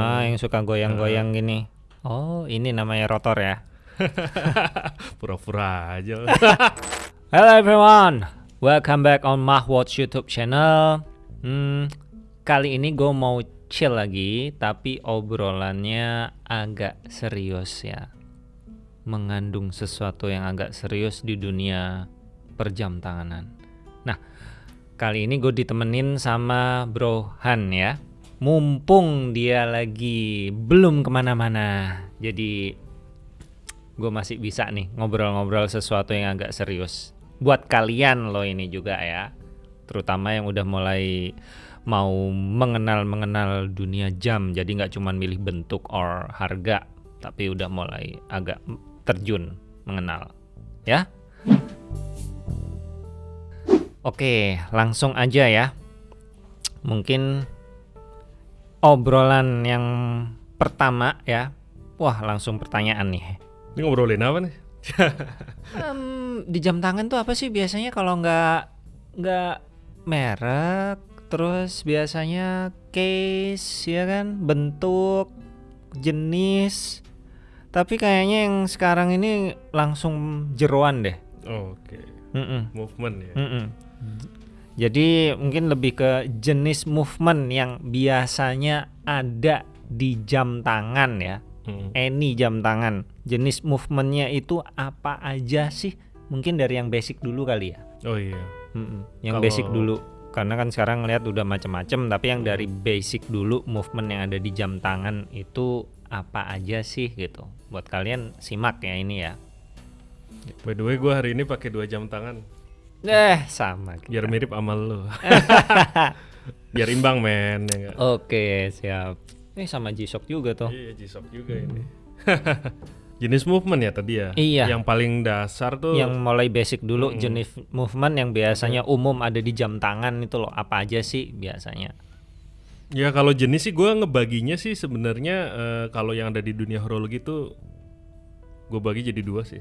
Ah, yang suka goyang-goyang gini. Oh, ini namanya rotor ya. Pura-pura aja. Hello everyone, welcome back on Mahwatch YouTube channel. Hmm, kali ini gue mau chill lagi, tapi obrolannya agak serius ya. Mengandung sesuatu yang agak serius di dunia perjam tanganan. Nah, kali ini gue ditemenin sama Bro Han ya. Mumpung dia lagi belum ke mana-mana, jadi gue masih bisa nih ngobrol-ngobrol sesuatu yang agak serius. Buat kalian loh ini juga ya, terutama yang udah mulai mau mengenal-mengenal dunia jam, jadi nggak cuma milih bentuk or harga, tapi udah mulai agak terjun mengenal, ya. Oke, langsung aja ya. Mungkin obrolan yang pertama ya. Wah, langsung pertanyaan nih. Ini ngobrolin apa nih? Em, di jam tangan tuh apa sih biasanya kalau nggak nggak merek, terus biasanya case ya kan, bentuk, jenis. Tapi kayaknya yang sekarang ini langsung jeroan deh. Oke, Mm-mm, movement ya. mm-mm. Jadi mungkin lebih ke jenis movement yang biasanya ada di jam tangan ya. Mm. Any jam tangan. Jenis movementnya itu apa aja sih? Mungkin dari yang basic dulu kali ya. Oh iya. Mm-mm, Yang Kalau- basic dulu. Karena kan sekarang ngeliat udah macem-macem. Tapi yang dari basic dulu movement yang ada di jam tangan itu apa aja sih gitu. Buat kalian simak ya ini ya. By the way, gue hari ini pakai dua jam tangan. Eh sama. kita. Biar mirip sama lo. Biar imbang men. Ya? Oke siap. Eh sama G-Shock juga tuh. Iya, G-Shock juga ini. Jenis movement ya tadi ya. Iya. Yang paling dasar tuh. Yang mulai basic dulu Mm-mm. jenis movement yang biasanya umum ada di jam tangan itu loh apa aja sih biasanya? Ya kalau jenis sih gue ngebaginya sih sebenarnya eh, kalau yang ada di dunia horologi tuh gue bagi jadi dua sih.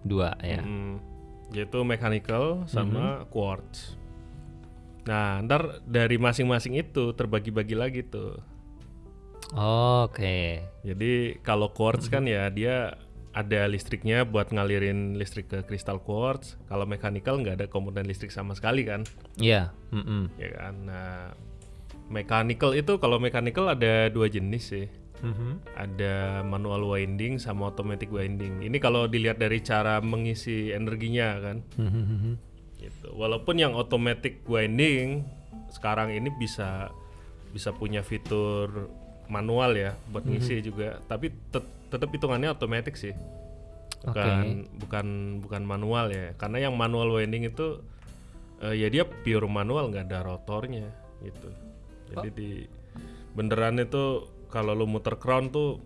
Dua ya. Mm, yaitu mechanical sama quartz. Nah, ntar dari masing-masing itu terbagi-bagi lagi tuh. Oke. Jadi kalau quartz kan ya dia ada listriknya buat ngalirin listrik ke kristal quartz. Kalau mechanical nggak ada komponen listrik sama sekali kan, Iya. mm-mm. ya kan. Nah, mechanical itu kalau mechanical ada dua jenis sih. Mhm. Ada manual winding sama automatic winding. Ini kalau dilihat dari cara mengisi energinya kan. Mhm. gitu. Walaupun yang automatic winding sekarang ini bisa bisa punya fitur manual ya buat ngisi juga, tapi tet- tetap hitungannya otomatis sih. Bukan bukan bukan manual ya. Karena yang manual winding itu eh, ya dia pure manual nggak ada rotornya gitu. Jadi di beneran itu kalau lu muter crown tuh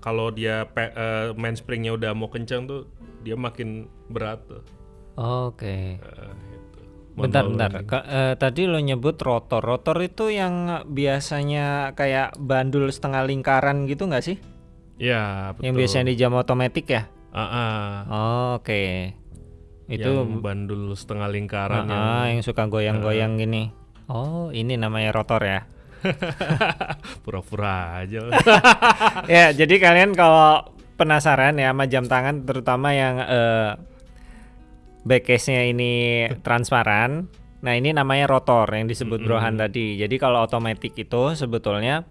kalau dia pe- eh, mainspringnya udah mau kencang tuh dia makin berat tuh. Oke. Eh, gitu. Bentar, bentar. Ka- eh, tadi lo nyebut rotor. Rotor itu yang biasanya kayak bandul setengah lingkaran gitu nggak sih? Ya, betul. Yang biasanya di jam otomatis ya? Ah, ah. Oke. Itu yang bandul setengah lingkaran yang Ah, yang suka goyang-goyang gini. Oh, ini namanya rotor ya. pura-pura aja. ya, jadi kalian kalau penasaran ya sama jam tangan terutama yang eh back case-nya ini transparan. Nah, ini namanya rotor yang disebut Brohan tadi. Jadi kalau otomatis itu sebetulnya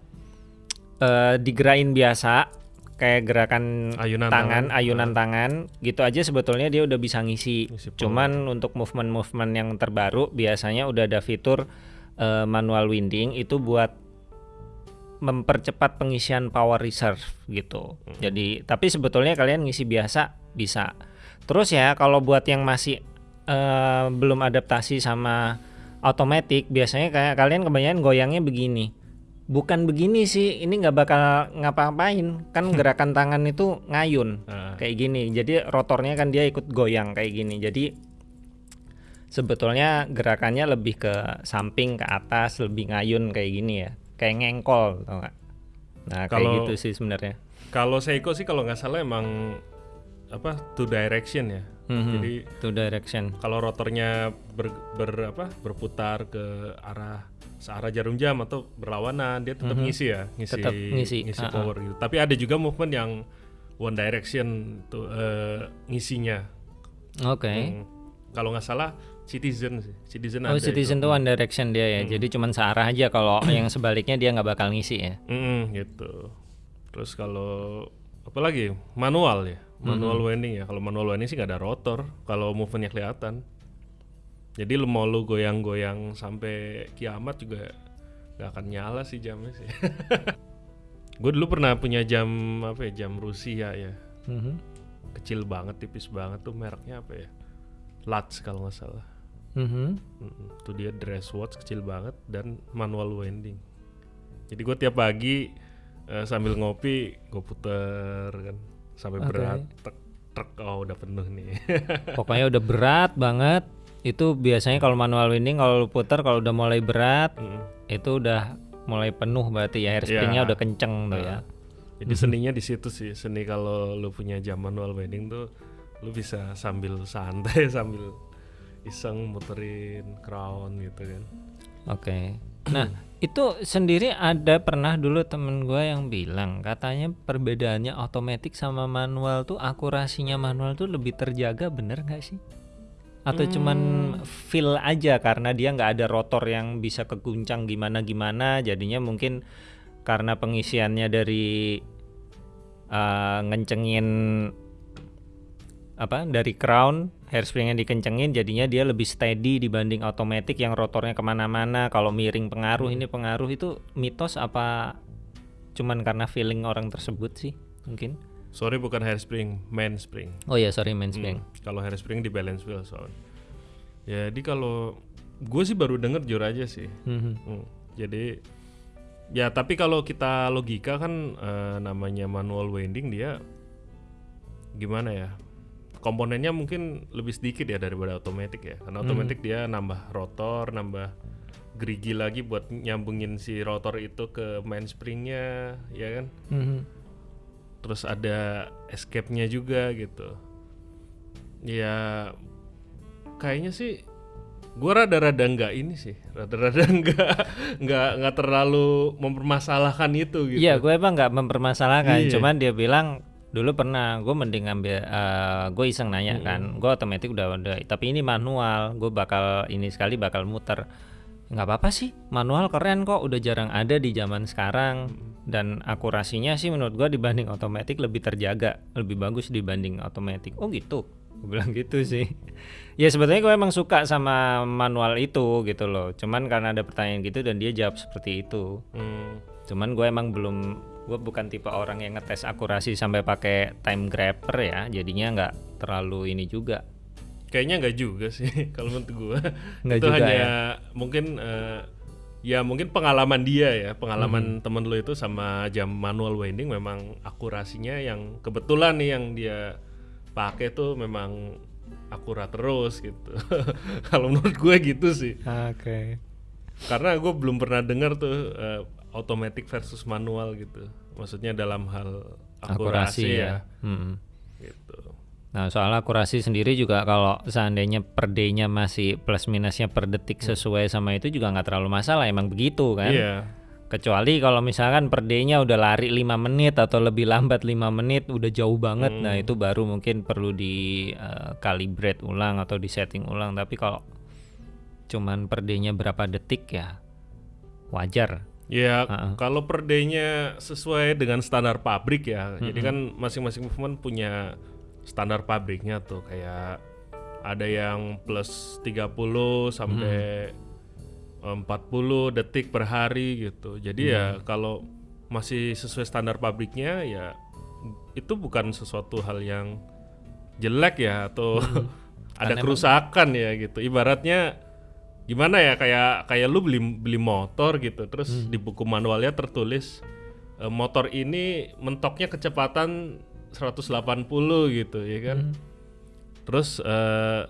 eh digerakin biasa kayak gerakan Ayunan tangan, tangan. ayunan tangan gitu aja sebetulnya dia udah bisa ngisi. Cuman untuk movement-movement yang terbaru biasanya udah ada fitur eh, manual winding itu buat mempercepat pengisian power reserve gitu. Jadi tapi sebetulnya kalian ngisi biasa bisa. Terus ya kalau buat yang masih eh, belum adaptasi sama otomatis biasanya kayak kalian kebanyakan goyangnya begini. Bukan begini sih, ini nggak bakal ngapa-ngapain. Kan gerakan tangan itu ngayun Ah, kayak gini. Jadi rotornya kan dia ikut goyang kayak gini. Jadi sebetulnya gerakannya lebih ke samping ke atas, lebih ngayun kayak gini ya. Kayak ngengkol, tau nggak? Nah kayak Kalau- gitu sih sebenarnya. kalau Seiko sih kalau nggak salah emang apa two direction ya. Mhm. Jadi Two direction. kalau rotornya ber, ber- apa berputar ke arah searah jarum jam atau berlawanan dia tetap ngisi ya ngisi. Tetap ngisi, ah, ah. power gitu tapi ada juga movement yang one direction tuh eh, ngisinya Oke. Hmm. kalau nggak salah citizen sih. Citizen Oh, ada citizen itu. tuh one direction dia ya. Jadi cuman searah aja kalau yang sebaliknya dia nggak bakal ngisi ya. Mm, gitu. Terus kalau apa lagi? Manual ya. Manual winding ya. Kalau manual winding sih nggak ada rotor. Kalau movementnya kelihatan. Jadi lu mau lu goyang-goyang sampai kiamat juga nggak akan nyala sih jamnya sih. Gue dulu pernah punya jam apa ya jam Rusia ya. Mhm. kecil banget tipis banget tuh mereknya apa ya? Lutz kalau nggak salah Mhm. Mm-mm. Itu dia dress watch kecil banget dan manual winding. Jadi gue tiap pagi eh, sambil ngopi gue puter kan sampai Oke. berat tek trek oh udah penuh nih. Pokoknya udah berat banget. Itu biasanya kalau manual winding kalau lu putar kalau udah mulai berat Mm-mm. itu udah mulai penuh berarti ya hairspringnya Iya. udah kenceng tuh ya. Jadi seninya di situ sih seni kalau lu punya jam manual winding tuh lu bisa sambil santai sambil iseng muterin crown gitu kan. Oke. Nah, itu sendiri ada pernah dulu temen gue yang bilang katanya perbedaannya otomatis sama manual tuh akurasinya manual tuh lebih terjaga bener nggak sih? Atau cuman feel aja karena dia nggak ada rotor yang bisa keguncang gimana gimana jadinya mungkin karena pengisiannya dari uh, ngencengin apa dari crown hairspringnya dikencengin jadinya dia lebih steady dibanding otomatis yang rotornya ke mana-mana kalau miring pengaruh ini pengaruh itu mitos apa cuman karena feeling orang tersebut sih mungkin Sorry bukan hairspring, mainspring. oh ya sorry mainspring Hmm, Kalau hairspring di balance wheel soalnya. Jadi kalau gue sih baru denger jujur aja sih. Mhm. Hmm, Jadi ya tapi kalau kita logika kan eh, namanya manual winding dia gimana ya? Komponennya mungkin lebih sedikit ya daripada otomatis ya. Karena otomatis dia nambah rotor, nambah gerigi lagi buat nyambungin si rotor itu ke mainspringnya, ya kan? Mhm. terus ada escape-nya juga gitu. Ya kayaknya sih gua rada-rada nggak ini sih, rada-rada nggak nggak nggak terlalu mempermasalahkan itu gitu. Iya, gue emang nggak mempermasalahkan. Iya. Cuman dia bilang dulu pernah gue mending ngambil, gue iseng nanya kan, gue otomatis udah udah. Tapi ini manual, gue bakal ini sekali bakal muter. Nggak apa-apa sih, manual keren kok. Udah jarang ada di zaman sekarang. Dan akurasinya sih menurut gue dibanding otomatis lebih terjaga, lebih bagus dibanding otomatis. Oh gitu, gue bilang gitu sih. ya sebetulnya gue emang suka sama manual itu gitu loh. Cuman karena ada pertanyaan gitu dan dia jawab seperti itu. Hmm, Cuman gue emang belum gue bukan tipe orang yang ngetes akurasi sampai pakai time grabber ya, jadinya nggak terlalu ini juga. kayaknya nggak juga sih kalau menurut gua. Nggak itu juga hanya ya? mungkin eh, ya mungkin pengalaman dia ya, Hmm. pengalaman temen lu itu sama jam manual winding memang akurasinya yang kebetulan nih yang dia pakai tuh memang akurat terus gitu. kalau menurut gue gitu sih. Oke. karena gue belum pernah dengar tuh eh, automatic versus manual gitu maksudnya dalam hal akurasi, Akurasi ya, ya. Mm. gitu Nah soal akurasi sendiri juga kalau seandainya per day-nya masih plus minusnya per detik sesuai sama itu juga nggak terlalu masalah, emang begitu kan? iya Kecuali kalau misalkan per day-nya udah lari 5 menit atau lebih lambat 5 menit udah jauh banget. Nah, itu baru mungkin perlu di eh, calibrate ulang atau di setting ulang. Tapi kalau cuman per day-nya berapa detik ya wajar. Ya Ha-ha. kalau per day-nya sesuai dengan standar pabrik ya. Jadi kan masing-masing movement punya standar pabriknya tuh. Kayak ada yang plus 30 sampai 40 detik per hari gitu. Jadi ya kalau masih sesuai standar pabriknya ya itu bukan sesuatu hal yang jelek ya atau ada kerusakan ya gitu. Ibaratnya gimana ya kayak kayak lu beli beli motor gitu terus di buku manualnya tertulis e, motor ini mentoknya kecepatan 180 gitu ya kan? Terus eh,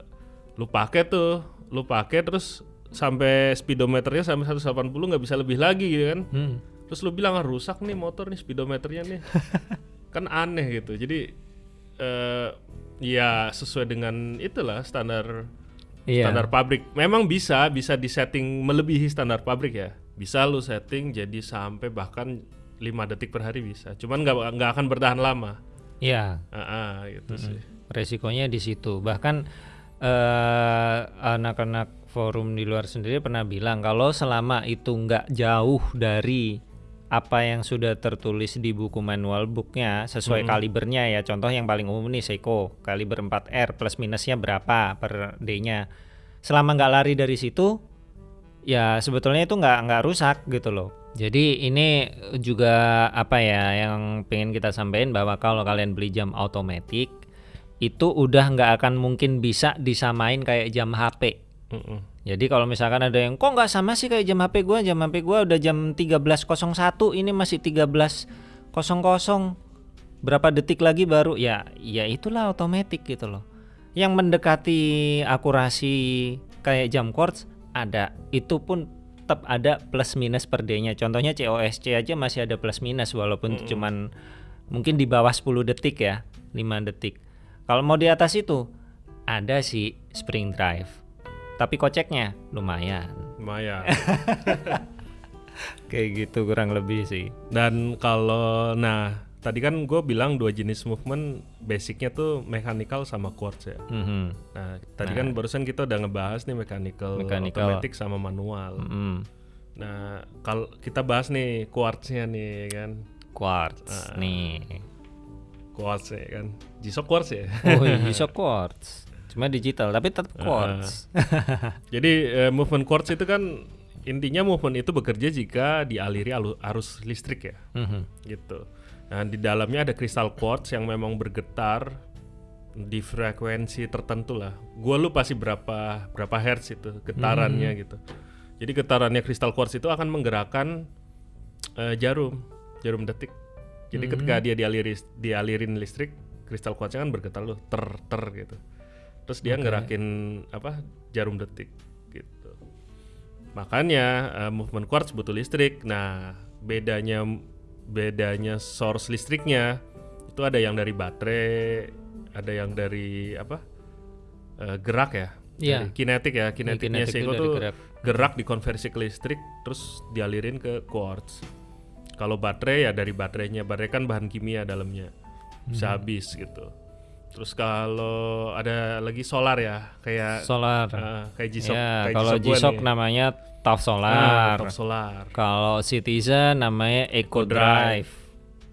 lu pakai tuh lu pakai terus sampai speedometernya sampai 180 nggak bisa lebih lagi gitu kan? Hmm. terus lu bilang ah, rusak nih motor nih speedometernya nih. Kan aneh gitu. Jadi eh, ya sesuai dengan itulah standar Iya. standar pabrik. Memang bisa bisa disetting melebihi standar pabrik ya. Bisa lu setting jadi sampai bahkan 5 detik per hari bisa. Cuman nggak nggak akan bertahan lama. Iya. Ah, ah, gitu sih. resikonya di situ bahkan eh, anak-anak forum di luar sendiri pernah bilang kalau selama itu nggak jauh dari apa yang sudah tertulis di buku manual booknya sesuai kalibernya ya contoh yang paling umum nih Seiko kaliber 4R plus minusnya berapa per D-nya selama nggak lari dari situ ya sebetulnya itu nggak nggak rusak gitu loh. Jadi ini juga apa ya yang pengen kita sampaikan bahwa kalau kalian beli jam otomatis itu udah nggak akan mungkin bisa disamain kayak jam HP. Mm-mm. Jadi kalau misalkan ada yang kok nggak sama sih kayak jam HP gua, jam HP gua udah jam 13.01 ini masih 13.00 berapa detik lagi baru ya ya itulah otomatis gitu loh. Yang mendekati akurasi kayak jam quartz ada, itu pun tetap ada plus minus per D-nya. Contohnya COSC aja masih ada plus minus walaupun cuman mungkin di bawah 10 detik ya, 5 detik. Kalau mau di atas itu ada sih spring drive. Tapi koceknya lumayan. Lumayan. Kayak gitu kurang lebih sih. Dan kalau nah tadi kan gue bilang dua jenis movement basicnya tuh mechanical sama quartz ya. Mhm. Nah tadi kan barusan kita udah ngebahas nih mechanical, Mechanical. automatic sama manual. Mm. Nah kalau kita bahas nih quartznya nih kan, Quartz nih. quartz ya kan, G-Shock quartz ya. Oh, bisa quartz. Cuma digital tapi tetap quartz. Jadi eh, movement quartz itu kan intinya movement itu bekerja jika dialiri arus listrik ya, Mhm. gitu. Nah di dalamnya ada kristal quartz yang memang bergetar di frekuensi tertentu lah. Gua lupa sih berapa berapa hertz itu getarannya gitu. Jadi getarannya kristal quartz itu akan menggerakkan eh, jarum, jarum detik. Jadi ketika dia dialiri dialirin listrik, kristal quartznya kan bergetar loh, ter ter gitu. Terus dia ngerakin apa jarum detik gitu. Makanya eh, movement quartz butuh listrik. Nah, bedanya bedanya source listriknya itu ada yang dari baterai, ada yang dari apa? eh, gerak ya. Iya. Dari kinetik ya, kinetiknya kinetik Seiko tuh gerak. gerak dikonversi ke listrik terus dialirin ke quartz. Kalau baterai ya dari baterainya, baterai kan bahan kimia dalamnya. Bisa Hmm. habis gitu. Terus kalau ada lagi solar ya, kayak Solar. ah, kayak G-Shock, ya, kayak kalau G-Shock namanya TAF Ah, Solar. top solar. Kalau Citizen namanya Eco Drive.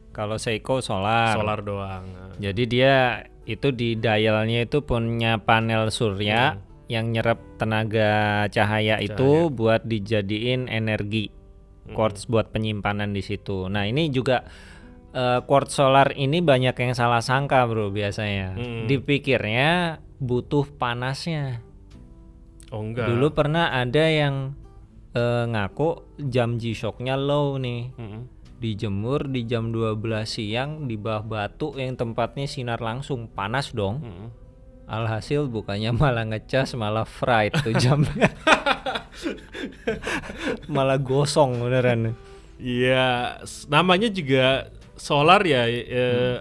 Kalau Seiko Solar. Solar doang. Ah. Jadi dia itu di dialnya itu punya panel surya Hmm. yang nyerap tenaga cahaya, itu buat dijadiin energi Hmm. quartz buat penyimpanan di situ. Nah ini juga eh, quartz solar ini banyak yang salah sangka bro biasanya. Hmm. Dipikirnya butuh panasnya. Oh enggak. Dulu pernah ada yang eh, ngaku jam G-Shocknya low nih Mm-mm. dijemur di jam 12 siang di bawah batu yang tempatnya sinar langsung panas dong Mm-mm. alhasil bukannya malah ngecas malah fried tuh jamnya malah gosong beneran Iya, namanya juga solar ya, eh,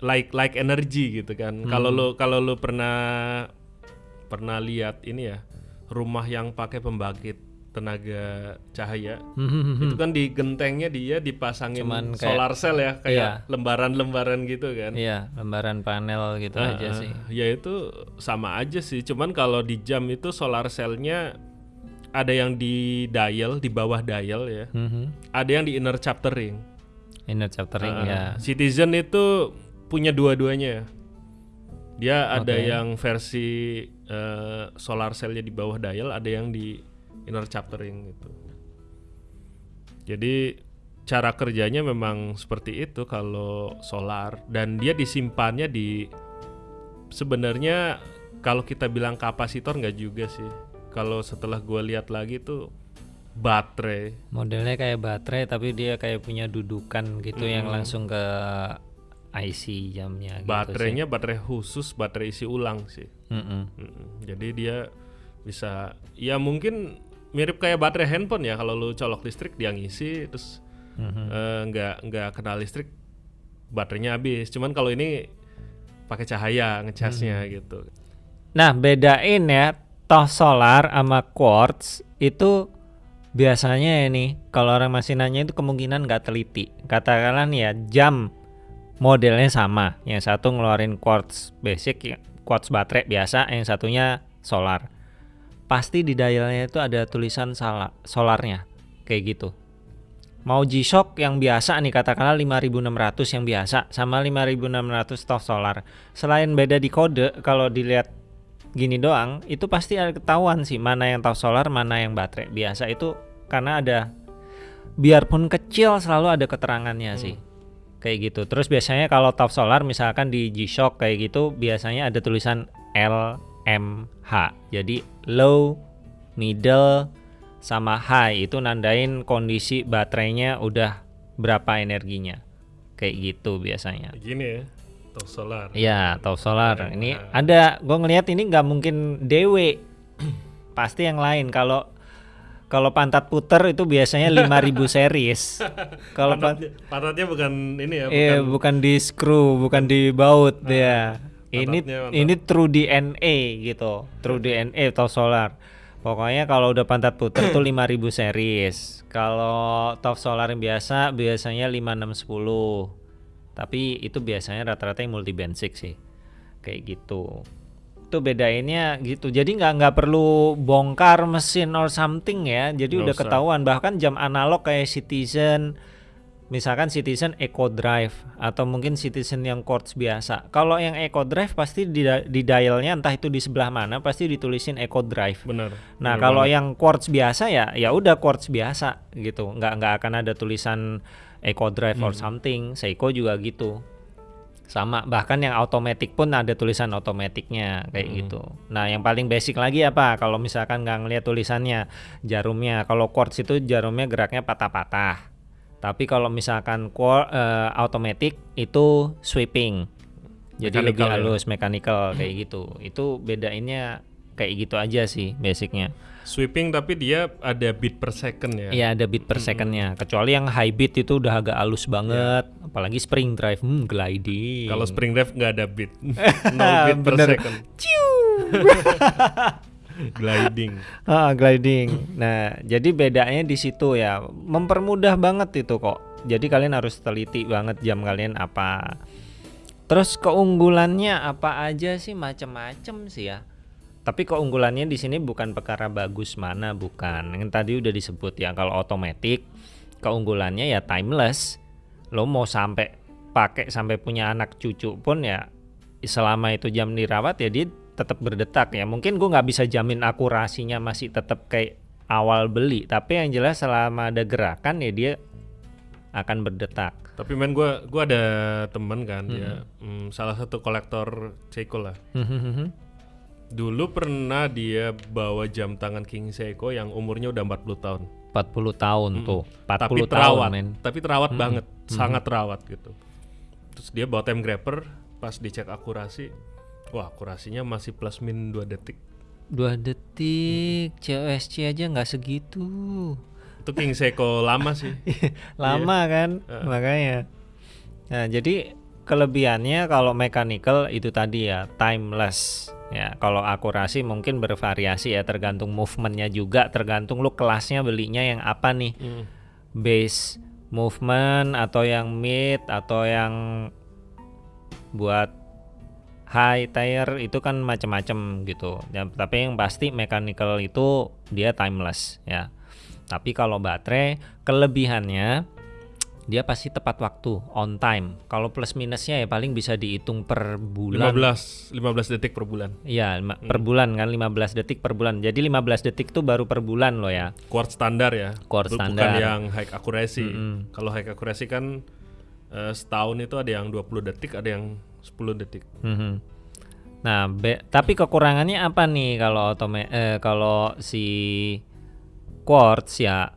like like energy gitu kan. Kalau lu kalau lu pernah pernah lihat ini ya, rumah yang pakai pembangkit tenaga cahaya, itu kan di gentengnya dia dipasangin Cuman kayak- solar cell ya, kayak Iya. lembaran-lembaran gitu kan. iya lembaran panel gitu Ah, aja ah, sih Ya itu sama aja sih. Cuman kalau di jam itu solar cell-nya ada yang di dial, di bawah dial ya. Mhm. Ada yang di inner chapter ring. Inner chaptering Ah, ya Citizen itu punya dua-duanya. Dia ada yang versi eh, solar cell-nya di bawah dial, ada yang di inner chapter ring gitu. Jadi cara kerjanya memang seperti itu kalau solar dan dia disimpannya di sebenarnya kalau kita bilang kapasitor nggak juga sih. Kalau setelah gue lihat lagi tuh baterai modelnya kayak baterai tapi dia kayak punya dudukan gitu yang langsung ke IC jamnya gitu baterainya baterai khusus baterai isi ulang sih sih. Mm-mm. Mm-mm. jadi dia bisa ya mungkin mirip kayak baterai handphone ya kalau lu colok listrik dia ngisi terus Mhm. eh, nggak nggak kena listrik baterainya habis cuman kalau ini pakai cahaya ngecasnya Hmm. gitu. Nah, bedain ya toh solar sama quartz itu biasanya ini kalau orang masih nanya itu kemungkinan nggak teliti. Katakanlah nih ya jam modelnya sama, yang satu ngeluarin quartz basic, ya, quartz baterai biasa, yang satunya solar. Pasti di dialnya itu ada tulisan salah solarnya, kayak gitu. Mau G-Shock yang biasa nih katakanlah 5600 yang biasa sama 5600 toh solar. Selain beda di kode kalau dilihat gini doang itu pasti ada ketahuan sih mana yang top solar mana yang baterai. Biasa itu karena ada biarpun kecil selalu ada keterangannya sih. Kayak gitu. Terus biasanya kalau top solar misalkan di G-Shock kayak gitu biasanya ada tulisan LMH jadi low middle sama high. Itu nandain kondisi baterainya udah berapa energinya. Kayak gitu biasanya. Gini ya, top solar. Iya, top solar. Nah. Ini ada, gue ngelihat ini nggak mungkin DW. Pasti yang lain. Kalau kalau pantat puter itu biasanya 5000 series. Kalau pan- pantatnya, pantatnya bukan ini ya, iya, bukan bukan di screw, bukan di baut dia. Ini pantatnya mantap. ini true DNA gitu. True DNA top solar. Pokoknya kalau udah pantat puter tuh 5000 series. Kalau top solar yang biasa biasanya 5610. Tapi itu biasanya rata-rata yang multi band 6 sih. Kayak gitu. Itu bedainnya gitu. Jadi nggak nggak perlu bongkar mesin or something ya. Jadi udah usah. ketahuan bahkan jam analog kayak Citizen misalkan Citizen Eco Drive atau mungkin Citizen yang quartz biasa. Kalau yang Eco Drive pasti di, di dialnya entah itu di sebelah mana pasti ditulisin Eco Drive. benar. Nah kalau banget. yang quartz biasa ya ya udah quartz biasa gitu, nggak nggak akan ada tulisan Eco Drive or something. Seiko juga gitu, sama bahkan yang automatic pun ada tulisan automaticnya kayak gitu. Nah yang paling basic lagi apa? Kalau misalkan nggak ngeliat tulisannya jarumnya, kalau quartz itu jarumnya geraknya patah-patah. Tapi kalau misalkan quar- eh, automatic itu sweeping, jadi lebih Mechanical ya? halus mechanical kayak gitu. Itu bedainnya kayak gitu aja sih basicnya. Sweeping tapi dia ada beat per second ya. Iya ada beat per secondnya. Kecuali yang high beat itu udah agak halus banget. Apalagi spring drive, hmm, gliding. Kalau spring drive nggak ada beat, no beat per second. Gliding. Ah, gliding. Nah, jadi bedanya di situ ya. Mempermudah banget itu kok. Jadi kalian harus teliti banget jam kalian apa. Terus keunggulannya apa aja sih macem-macem sih ya. Tapi keunggulannya di sini bukan perkara bagus mana bukan. Yang tadi udah disebut ya kalau otomatis keunggulannya ya timeless. Lo mau sampai pakai sampai punya anak cucu pun ya selama itu jam dirawat ya dia tetap berdetak ya. Mungkin gue nggak bisa jamin akurasinya masih tetap kayak awal beli. Tapi yang jelas selama ada gerakan ya dia akan berdetak. Tapi men gua gua ada temen kan dia mm, salah satu kolektor Seiko lah. Dulu pernah dia bawa jam tangan King Seiko yang umurnya udah 40 tahun. 40 tahun tuh. 40 tapi tahun terawat, men. tapi terawat banget, sangat terawat gitu. Terus dia bawa time grabber, pas dicek akurasi, wah akurasinya masih plus min 2 detik. Dua detik COSC aja nggak segitu. Itu King Seiko lama sih. Lama kan makanya. Nah, jadi kelebihannya kalau mechanical itu tadi ya timeless. Ya, kalau akurasi mungkin bervariasi ya tergantung movementnya juga, tergantung lu kelasnya belinya yang apa nih. Hmm. Base movement atau yang mid atau yang buat high tire itu kan macam-macam gitu. Ya, tapi yang pasti mechanical itu dia timeless ya. Tapi kalau baterai kelebihannya dia pasti tepat waktu, on time. Kalau plus minusnya ya paling bisa dihitung per bulan. 15 15 detik per bulan. Iya, lima- per bulan kan 15 detik per bulan. Jadi 15 detik tuh baru per bulan loh ya. Quartz standar ya. Quartz standar. Bukan yang high accuracy. Kalau high accuracy kan eh, setahun itu ada yang 20 detik, ada yang 10 detik. Mhm. Nah, be- tapi kekurangannya apa nih kalau otome eh, kalau si quartz ya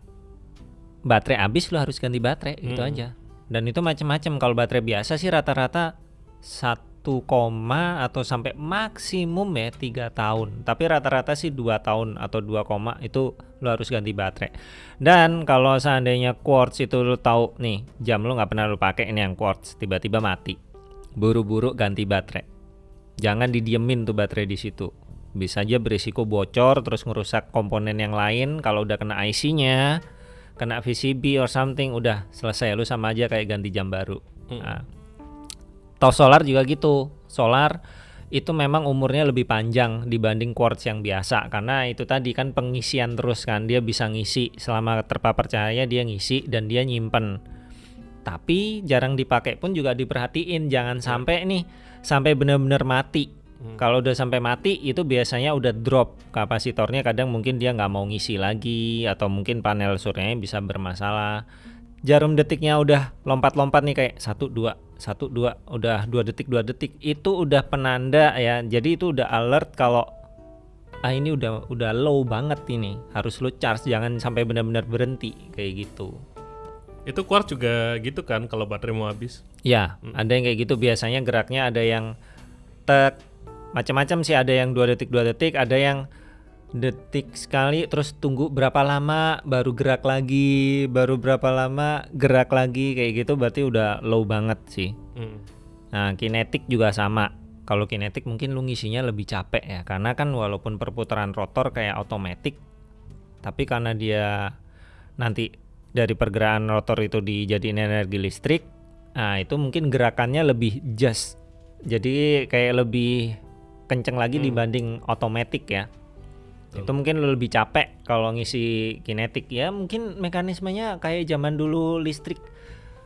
baterai habis lo harus ganti baterai gitu aja. Dan itu macam-macam. Kalau baterai biasa sih rata-rata 1 koma atau sampai maksimum ya tiga tahun. Tapi rata-rata sih dua tahun atau 2 koma itu lo harus ganti baterai. Dan kalau seandainya quartz itu lo tahu nih jam lo nggak pernah lo pakai ini yang quartz tiba-tiba mati. Buru-buru ganti baterai. Jangan didiemin tuh baterai di situ. Bisa aja berisiko bocor terus ngerusak komponen yang lain. Kalau udah kena IC-nya, kena VCB or something, udah selesai. Lu sama aja kayak ganti jam baru. Hmm. Nah, toh solar juga gitu. Solar itu memang umurnya lebih panjang dibanding quartz yang biasa karena itu tadi kan pengisian terus kan dia bisa ngisi selama terpapar cahaya dia ngisi dan dia nyimpen tapi jarang dipakai pun juga diperhatiin jangan sampai nih sampai benar-benar mati kalau udah sampai mati itu biasanya udah drop kapasitornya. Kadang mungkin dia nggak mau ngisi lagi atau mungkin panel suryanya bisa bermasalah. Jarum detiknya udah lompat-lompat nih kayak satu dua satu dua udah dua detik dua detik. Itu udah penanda ya. Jadi itu udah alert kalau ah ini udah udah low banget ini. Harus lu charge jangan sampai benar-benar berhenti. Kayak gitu. Itu quartz juga gitu kan kalau baterai mau habis. ya ada yang kayak gitu. Biasanya geraknya ada yang tek macam-macam sih ada yang dua detik dua detik ada yang detik sekali terus tunggu berapa lama baru gerak lagi baru berapa lama gerak lagi kayak gitu berarti udah low banget sih Hmm. Nah, kinetik juga sama. Kalau kinetik mungkin lu ngisinya lebih capek ya, karena kan walaupun perputaran rotor kayak otomatis, tapi karena dia nanti dari pergerakan rotor itu dijadiin energi listrik, nah itu mungkin gerakannya lebih just, jadi kayak lebih kenceng lagi dibanding otomatis ya. Itu mungkin lu lebih capek kalau ngisi kinetik ya, mungkin mekanismenya kayak zaman dulu listrik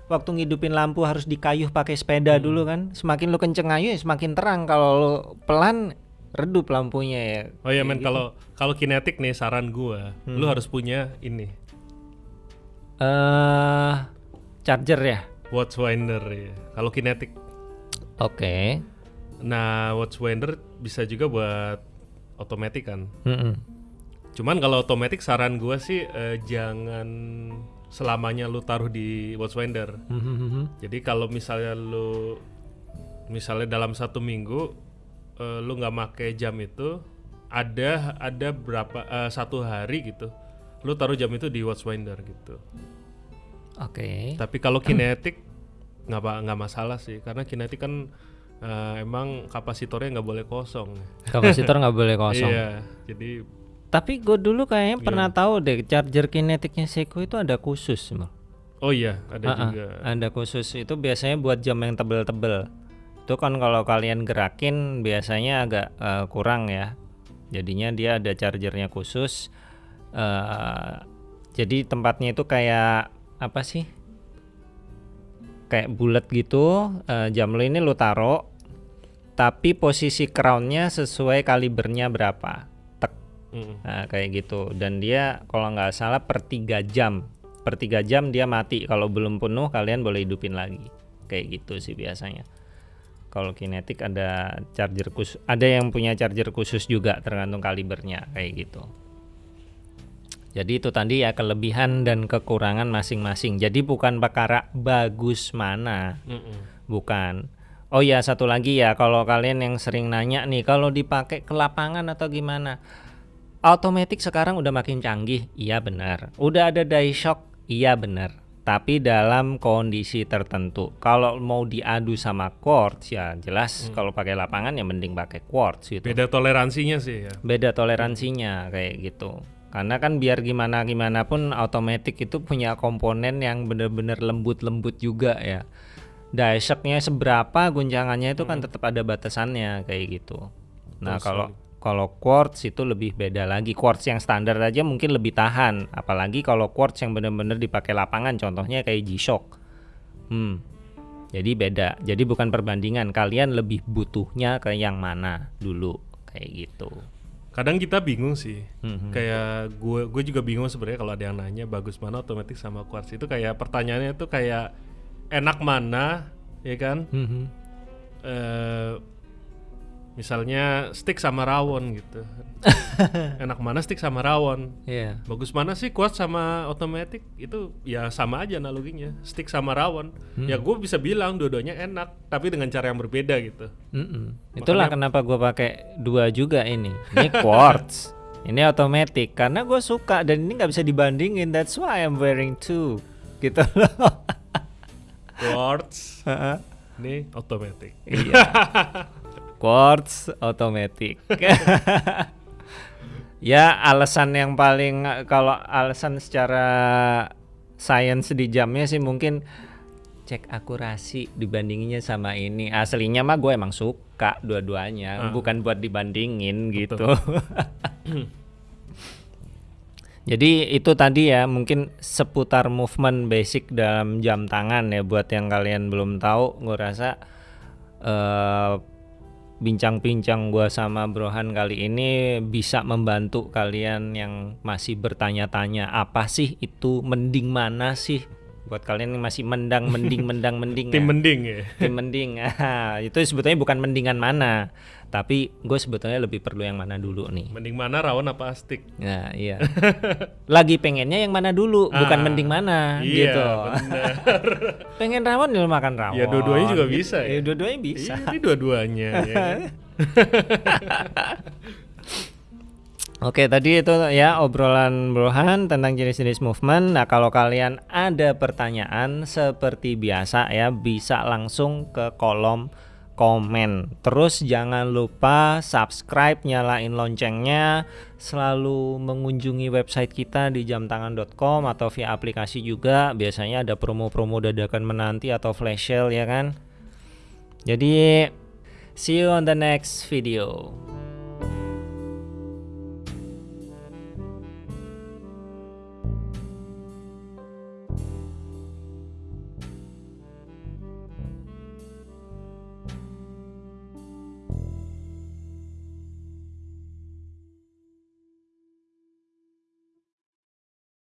waktu ngidupin lampu harus dikayuh pakai sepeda Hmm. dulu kan. Semakin lu kenceng ngayuh ya semakin terang. Kalau lu pelan redup lampunya ya. Oh iya men Kayak gitu. kalau kalau kinetik nih saran gua, lu Hmm. harus punya ini eh charger ya. watchfinder ya. Kalau kinetik. Oke. Nah, watchfinder bisa juga buat otomatis kan. Mm-mm. Cuman kalau otomatis saran gua sih eh, jangan selamanya lu taruh di watchfinder. Mhm. Jadi kalau misalnya lu misalnya dalam satu minggu eh, lu nggak make jam itu ada ada berapa eh, satu hari gitu lu taruh jam itu di watchfinder gitu. Oke. Tapi kalau kinetik nggak nggak masalah sih karena kinetik kan eh, emang kapasitornya nggak boleh kosong. Kapasitor nggak boleh kosong. Iya, jadi Tapi gue dulu kayaknya pernah tahu deh charger kinetiknya Seiko itu ada khusus. Mal. oh iya ada Ah-ah, juga. Ada khusus itu biasanya buat jam yang tebel-tebel. Itu kan kalau kalian gerakin biasanya agak eh, kurang ya. Jadinya dia ada chargernya khusus. eh jadi tempatnya itu kayak apa sih? Kayak bulat gitu. eh, jam lo ini lo taruh, tapi posisi crownnya sesuai kalibernya berapa. Tek. Mm-mm. Nah, kayak gitu. Dan dia kalau nggak salah per 3 jam. Per 3 jam dia mati. Kalau belum penuh kalian boleh hidupin lagi. Kayak gitu sih biasanya. Kalau kinetik ada charger khusus, ada yang punya charger khusus juga tergantung kalibernya kayak gitu. Jadi itu tadi ya kelebihan dan kekurangan masing-masing. Jadi bukan perkara bagus mana, Mm-mm. Bukan. Oh ya satu lagi ya kalau kalian yang sering nanya nih kalau dipakai ke lapangan atau gimana? Automatic sekarang udah makin canggih. Iya benar. Udah ada die shock. Iya benar. Tapi dalam kondisi tertentu. Kalau mau diadu sama quartz ya jelas kalau pakai lapangan ya mending pakai quartz gitu Beda toleransinya sih ya. beda toleransinya kayak gitu karena kan biar gimana gimana pun otomatis itu punya komponen yang bener-bener lembut-lembut juga ya die shocknya seberapa guncangannya itu kan tetap ada batasannya kayak gitu. Nah kalau kalau quartz itu lebih beda lagi. Quartz yang standar aja mungkin lebih tahan. Apalagi kalau quartz yang bener-bener dipakai lapangan contohnya kayak G-Shock. Hmm. Jadi beda. Jadi bukan perbandingan. Kalian lebih butuhnya ke yang mana dulu kayak gitu. Kadang kita bingung sih. Mhm. Kayak gue gue juga bingung sebenarnya kalau ada yang nanya bagus mana otomatis sama quartz. Itu kayak pertanyaannya tuh kayak enak mana ya kan? Mhm. eh misalnya stick sama rawon gitu. enak mana stick sama rawon? Iya. Bagus mana sih quartz sama otomatis itu ya sama aja analoginya stick sama rawon. Ya gue bisa bilang dua-duanya enak tapi dengan cara yang berbeda gitu. Mm-mm. Itulah kenapa gue pakai dua juga ini. Ini quartz, ini otomatis karena gue suka dan ini nggak bisa dibandingin. That's why I'm wearing two, gitu loh. Quartz ini otomatis. iya. quartz automatic. ya alasan yang paling kalau alasan secara sains di jamnya sih mungkin cek akurasi dibandinginnya sama ini aslinya mah gue emang suka dua-duanya Ah. bukan buat dibandingin gitu jadi itu tadi ya mungkin seputar movement basic dalam jam tangan ya buat yang kalian belum tahu gue rasa eh, bincang-bincang gua sama Brohan kali ini bisa membantu kalian yang masih bertanya-tanya apa sih itu mending mana sih buat kalian yang masih mendang mending mendang mending Tim ya. mending ya. tim mending Ah, itu sebetulnya bukan mendingan mana tapi gue sebetulnya lebih perlu yang mana dulu nih Mending mana rawon apa astik? Nah, iya. Lagi pengennya yang mana dulu, bukan Ah, mending mana iya, gitu. Pengen rawon ya makan rawon. Ya, dua-duanya juga gitu. bisa ya. Ya, dua-duanya bisa. Iya, ini dua-duanya ya. Oke, tadi itu ya obrolan Brohan tentang jenis-jenis movement. Nah, kalau kalian ada pertanyaan seperti biasa ya, bisa langsung ke kolom komen. Terus jangan lupa subscribe, nyalain loncengnya, selalu mengunjungi website kita di jamtangan.com atau via aplikasi juga. Biasanya ada promo-promo dadakan menanti atau flash sale ya kan. Jadi see you on the next video.